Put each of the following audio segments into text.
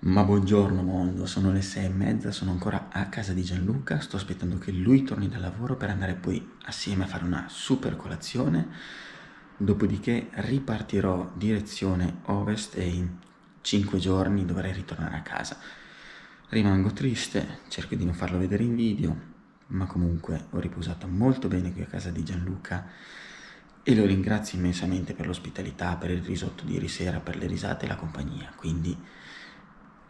Ma buongiorno mondo, sono le sei e mezza, sono ancora a casa di Gianluca, sto aspettando che lui torni dal lavoro per andare poi assieme a fare una super colazione, dopodiché ripartirò direzione ovest e in cinque giorni dovrei ritornare a casa. Rimango triste, cerco di non farlo vedere in video, ma comunque ho riposato molto bene qui a casa di Gianluca e lo ringrazio immensamente per l'ospitalità, per il risotto di ieri sera, per le risate e la compagnia. Quindi,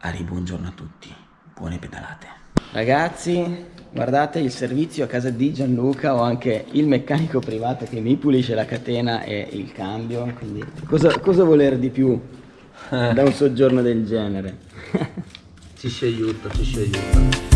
Ari, buongiorno a tutti, buone pedalate. Ragazzi, guardate il servizio a casa di Gianluca, ho anche il meccanico privato che mi pulisce la catena e il cambio, quindi cosa, cosa voler di più da un soggiorno del genere? ci si aiuta, ci si aiuta.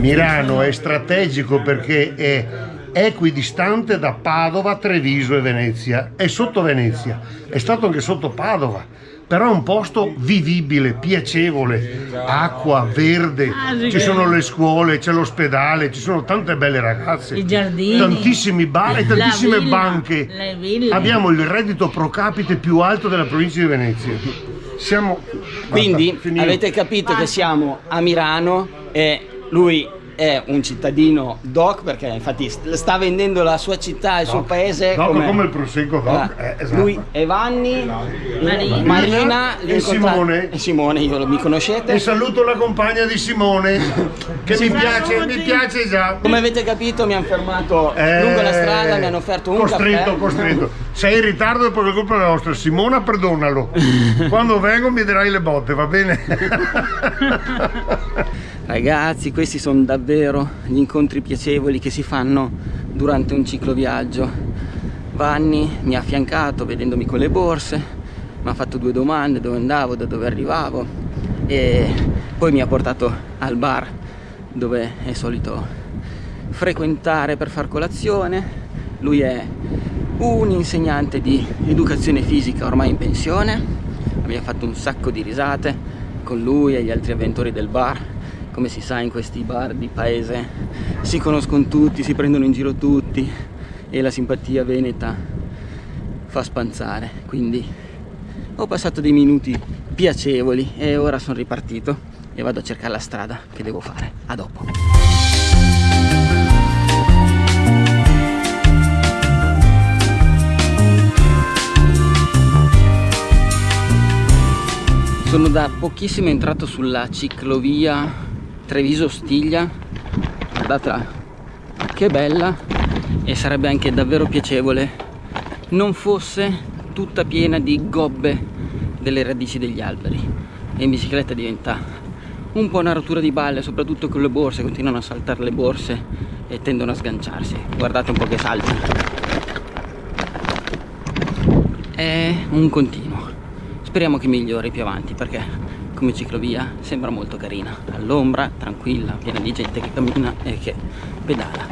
Milano è strategico perché è equidistante da Padova, Treviso e Venezia. È sotto Venezia, è stato anche sotto Padova, però è un posto vivibile, piacevole, acqua, verde, ci sono le scuole, c'è l'ospedale, ci sono tante belle ragazze, i giardini, tantissimi bar e tantissime villa, banche. Abbiamo il reddito pro capite più alto della provincia di Venezia. Siamo... Quindi Basta, avete capito che siamo a Milano e lui è un cittadino doc perché infatti sta vendendo la sua città e il suo paese doc come, come il prosecco doc? Eh, esatto. lui è Vanni Marina, Marina e Simone. E Simone io mi conoscete? E saluto la compagna di Simone che mi piace, mi piace già. Come avete capito mi hanno fermato eh, lungo la strada mi hanno offerto un costretto, caffè. costretto sei in ritardo e poi è colpa nostra Simona perdonalo quando vengo mi darai le botte va bene Ragazzi, questi sono davvero gli incontri piacevoli che si fanno durante un cicloviaggio. Vanni mi ha affiancato vedendomi con le borse, mi ha fatto due domande dove andavo, da dove arrivavo e poi mi ha portato al bar dove è solito frequentare per far colazione. Lui è un insegnante di educazione fisica ormai in pensione, abbiamo fatto un sacco di risate con lui e gli altri avventori del bar. Come si sa in questi bar di paese si conoscono tutti, si prendono in giro tutti e la simpatia veneta fa spanzare. Quindi ho passato dei minuti piacevoli e ora sono ripartito e vado a cercare la strada che devo fare. A dopo sono da pochissimo entrato sulla ciclovia Treviso Stiglia guardate che bella. E sarebbe anche davvero piacevole non fosse tutta piena di gobbe delle radici degli alberi. E in bicicletta diventa un po' una rottura di balle soprattutto con le borse. Continuano a saltare le borse e tendono a sganciarsi. Guardate un po' che salti è un continuo speriamo che migliori più avanti perché come ciclovia sembra molto carina. All'ombra, tranquilla, piena di gente che cammina e che pedala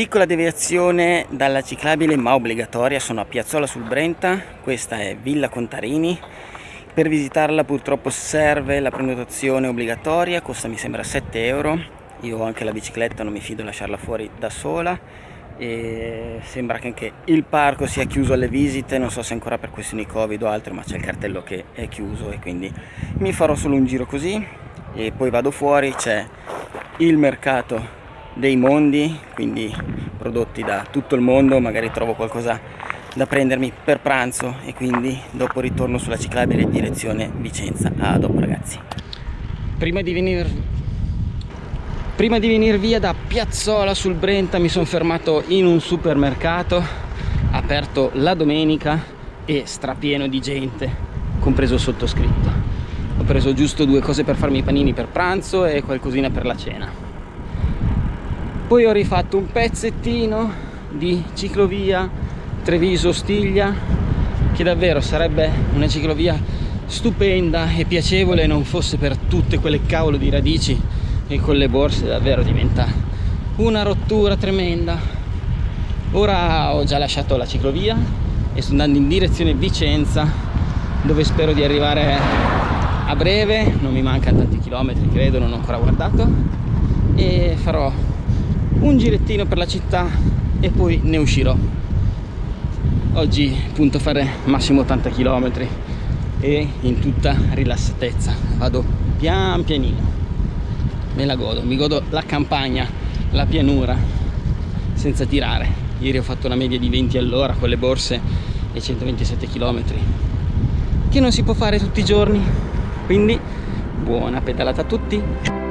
Piccola deviazione dalla ciclabile ma obbligatoria, sono a Piazzola sul Brenta, questa è Villa Contarini. Per visitarla purtroppo serve la prenotazione obbligatoria, costa mi sembra 7 euro. Io ho anche la bicicletta, non mi fido lasciarla fuori da sola. E sembra che anche il parco sia chiuso alle visite, non so se ancora per questioni covid o altro, ma c'è il cartello che è chiuso e quindi mi farò solo un giro così e poi vado fuori, c'è il mercato dei mondi quindi prodotti da tutto il mondo magari trovo qualcosa da prendermi per pranzo e quindi dopo ritorno sulla ciclabile direzione Vicenza a dopo ragazzi prima di venire prima di venire via da Piazzola sul Brenta mi sono fermato in un supermercato aperto la domenica e strapieno di gente compreso il sottoscritto. Ho preso giusto due cose per farmi i panini per pranzo e qualcosina per la cena poi ho rifatto un pezzettino di ciclovia Treviso-Stiglia che davvero sarebbe una ciclovia stupenda e piacevole non fosse per tutte quelle cavolo di radici e con le borse davvero diventa una rottura tremenda. Ora ho già lasciato la ciclovia e sto andando in direzione Vicenza dove spero di arrivare a breve. Non mi mancano tanti chilometri credo non ho ancora guardato. E farò un girettino per la città e poi ne uscirò oggi punto a fare massimo 80 km e in tutta rilassatezza vado pian pianino me la godo, mi godo la campagna, la pianura senza tirare. Ieri ho fatto una media di 20 all'ora con le borse e 127 km che non si può fare tutti i giorni. Quindi buona pedalata a tutti!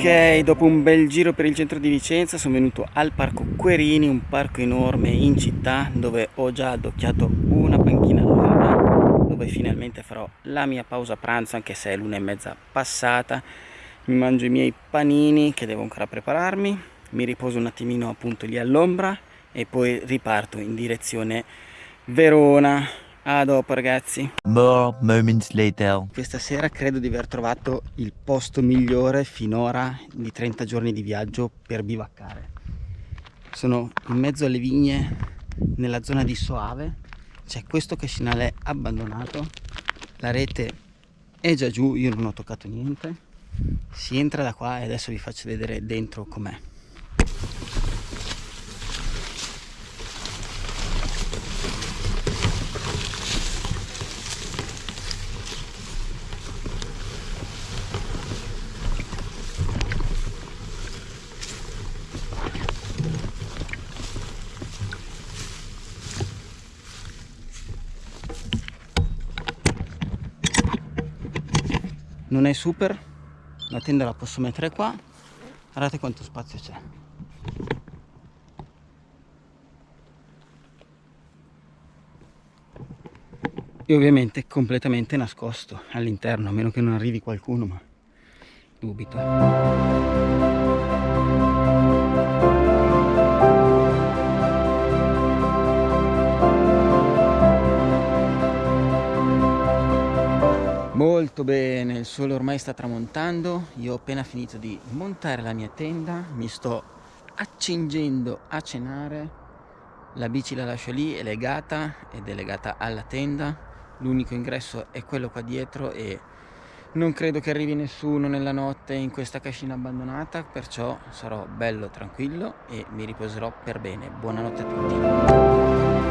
Ok, dopo un bel giro per il centro di Vicenza sono venuto al parco Querini, un parco enorme in città dove ho già addocchiato una panchina all'ombra dove finalmente farò la mia pausa pranzo anche se è l'una e mezza passata. Mi mangio i miei panini che devo ancora prepararmi mi riposo un attimino appunto lì all'ombra e poi riparto in direzione Verona a dopo ragazzi. More moments later. Questa sera credo di aver trovato il posto migliore finora di 30 giorni di viaggio per bivaccare. Sono in mezzo alle vigne nella zona di Soave. C'è questo cascinale abbandonato. La rete è già giù, io non ho toccato niente. Si entra da qua e adesso vi faccio vedere dentro com'è. Non è super. La tenda la posso mettere qua. Guardate quanto spazio c'è. E ovviamente completamente nascosto all'interno a meno che non arrivi qualcuno ma dubito Molto bene, il sole ormai sta tramontando, io ho appena finito di montare la mia tenda, mi sto accingendo a cenare, la bici la lascio lì, è legata ed è legata alla tenda, l'unico ingresso è quello qua dietro e non credo che arrivi nessuno nella notte in questa cascina abbandonata, perciò sarò bello tranquillo e mi riposerò per bene. Buonanotte a tutti.